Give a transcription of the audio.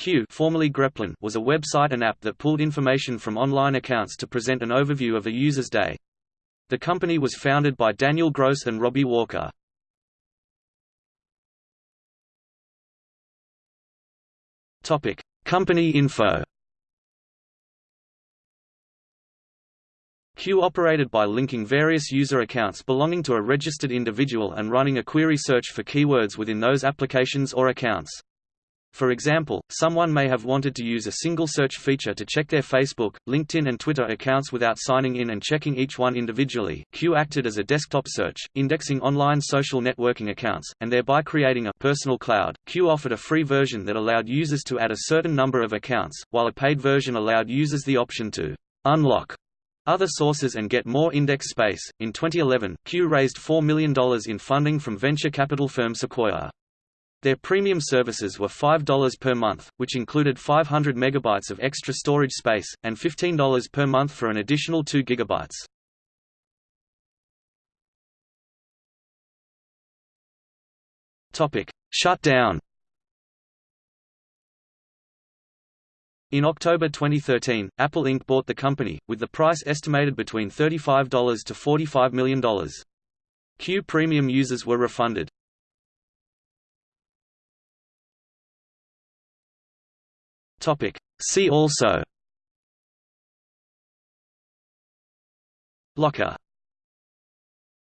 Cue formerly Greplin was a website and app that pulled information from online accounts to present an overview of a user's day. The company was founded by Daniel Gross and Robbie Walker. Topic: Company info. Cue operated by linking various user accounts belonging to a registered individual and running a query search for keywords within those applications or accounts. For example, someone may have wanted to use a single search feature to check their Facebook, LinkedIn and Twitter accounts without signing in and checking each one individually. Cue acted as a desktop search, indexing online social networking accounts, and thereby creating a personal cloud. Cue offered a free version that allowed users to add a certain number of accounts, while a paid version allowed users the option to unlock other sources and get more index space. In 2011, Cue raised $4 million in funding from venture capital firm Sequoia. Their premium services were $5 per month, which included 500 megabytes of extra storage space, and $15 per month for an additional 2 gigabytes. Topic: Shut down. In October 2013, Apple Inc. bought the company, with the price estimated between $35 to $45 million. Cue Premium users were refunded. Topic. See also Locker